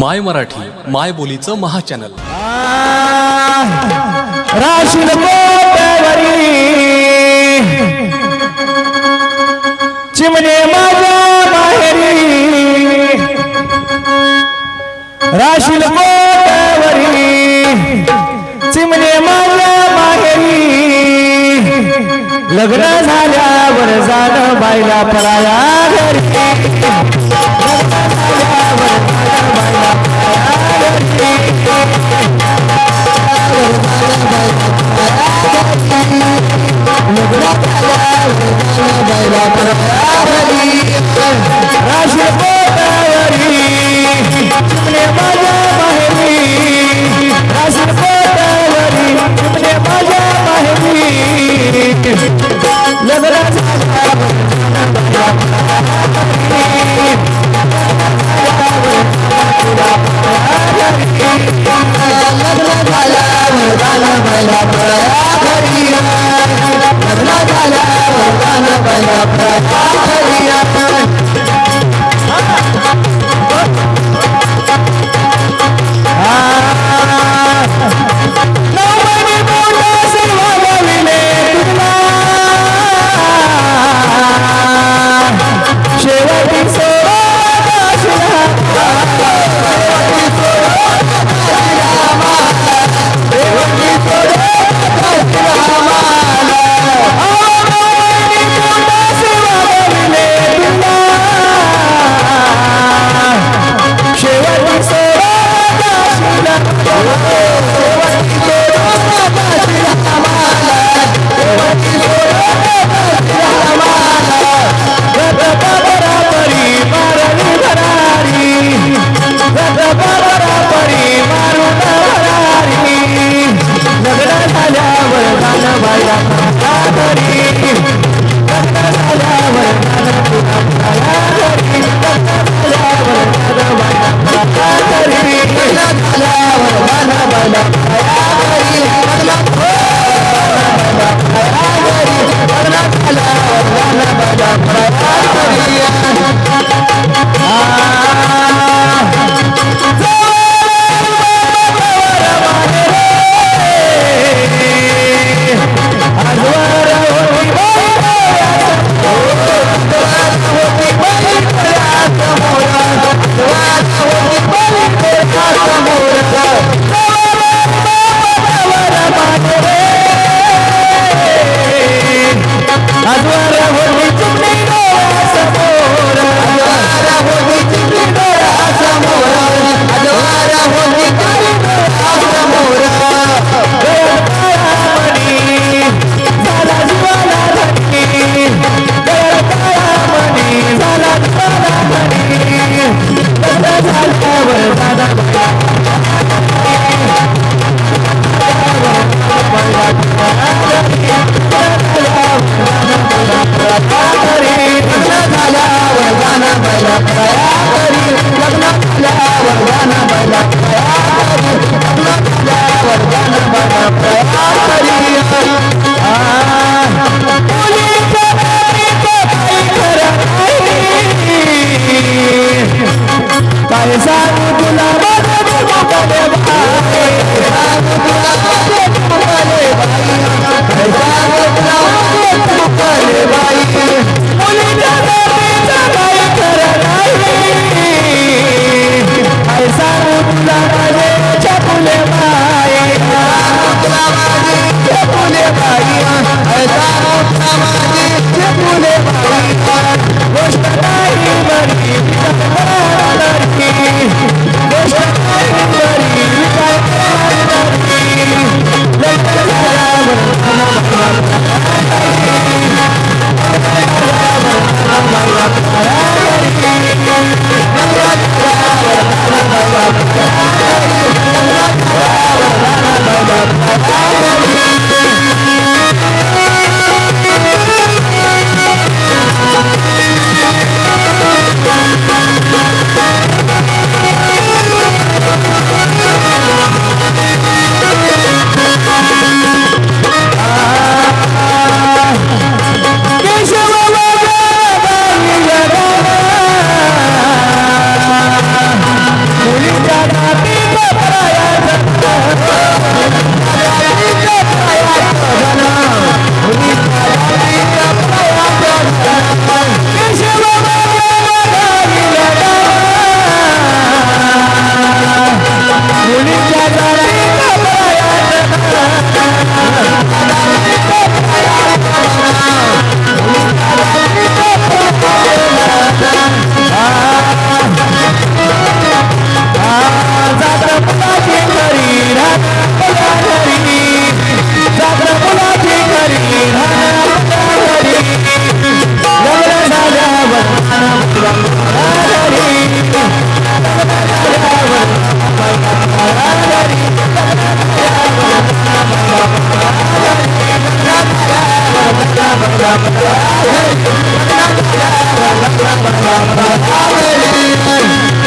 माय मराठी माय बोलीचं महाचॅनल. चिमणे माझ्या बाहेरी राशील गोट्यावरी चिमणे माझ्या बाहेरी लग्न झाल्यावर जाणं बायला पराया घरी. ¡Bravo! Is that Hey!